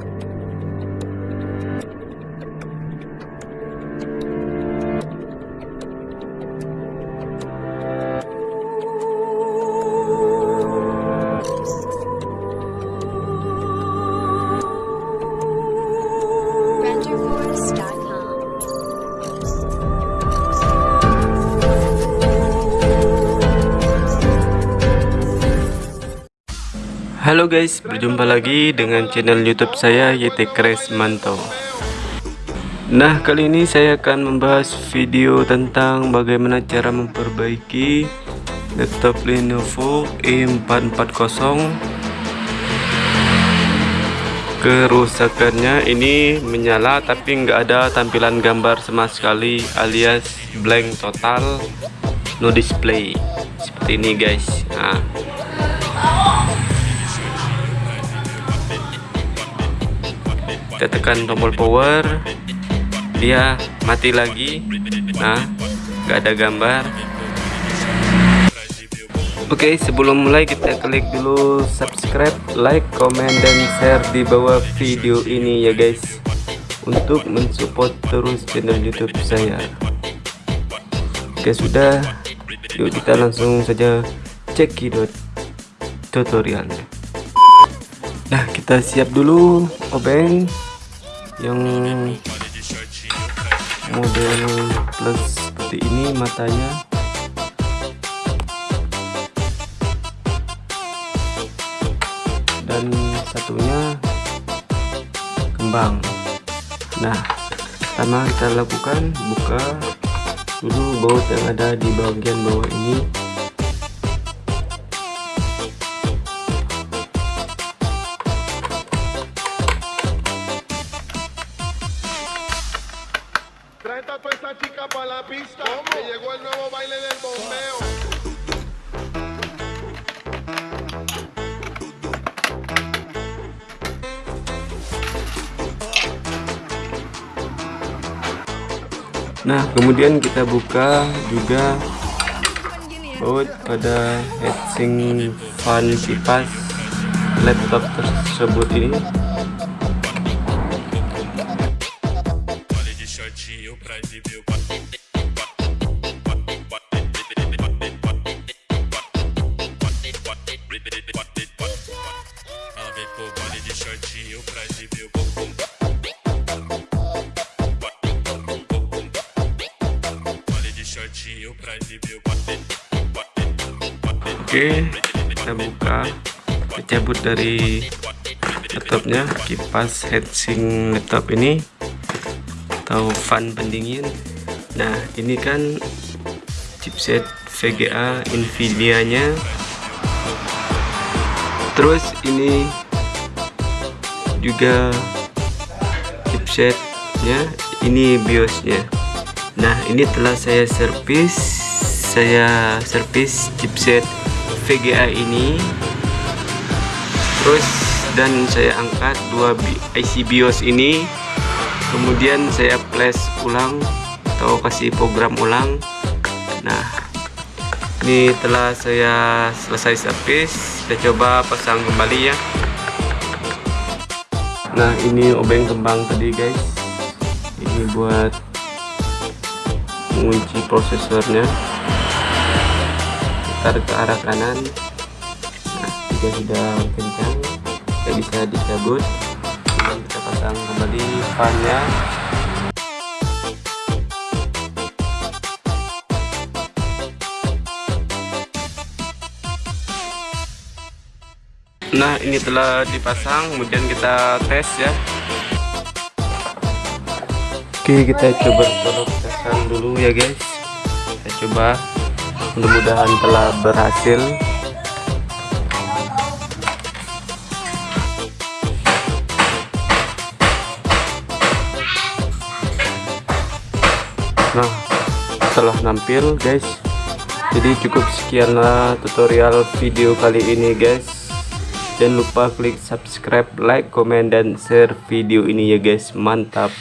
Bye. Halo guys, berjumpa lagi dengan channel YouTube saya YT Kresmanto. Nah, kali ini saya akan membahas video tentang bagaimana cara memperbaiki laptop Lenovo E440. Kerusakannya ini menyala tapi nggak ada tampilan gambar sama sekali alias blank total, no display. Seperti ini guys. Nah, kita tekan tombol power. Dia mati lagi. Nah nggak ada gambar. Oke sebelum mulai kita klik dulu subscribe like comment dan share di bawah video ini ya guys. Untuk mensupport terus channel youtube saya. Oke sudah. Yuk kita langsung saja cekidot tutorialnya Nah, kita siap dulu obeng yang model plus seperti ini matanya. Dan satunya kembang. Nah, pertama kita lakukan buka dulu baut yang ada di bagian bawah ini pista. Que llegó el nuevo baile del bombeo. Nah, kemudian kita buka juga baut pada heatsink fan kipas laptop tersebut ini. Oke, kita buka, kita cabut dari laptopnya, kipas heatsink laptop ini atau fan pendingin. Nah, ini kan chipset VGA Nvidia nya terus ini juga chipsetnya ini biosnya. Nah ini telah saya servis saya servis chipset VGA ini. Terus dan saya angkat dua IC BIOS ini. Kemudian saya flash ulang atau kasih program ulang. Nah ini telah saya selesai servis. Kita coba pasang kembali ya nah ini obeng kembang tadi guys. Ini buat mengunci prosesornya. Tarik ke arah kanan. Nah jika sudah kencang kita bisa dicabut dan kita pasang kembali fannya Nah ini telah dipasang kemudian kita tes ya. Oke kita coba tesan dulu ya guys. Kita coba. Mudah-mudahan telah berhasil. Nah setelah nampil guys. Jadi cukup sekianlah tutorial video kali ini guys jangan lupa klik subscribe like comment dan share video ini ya guys. Mantap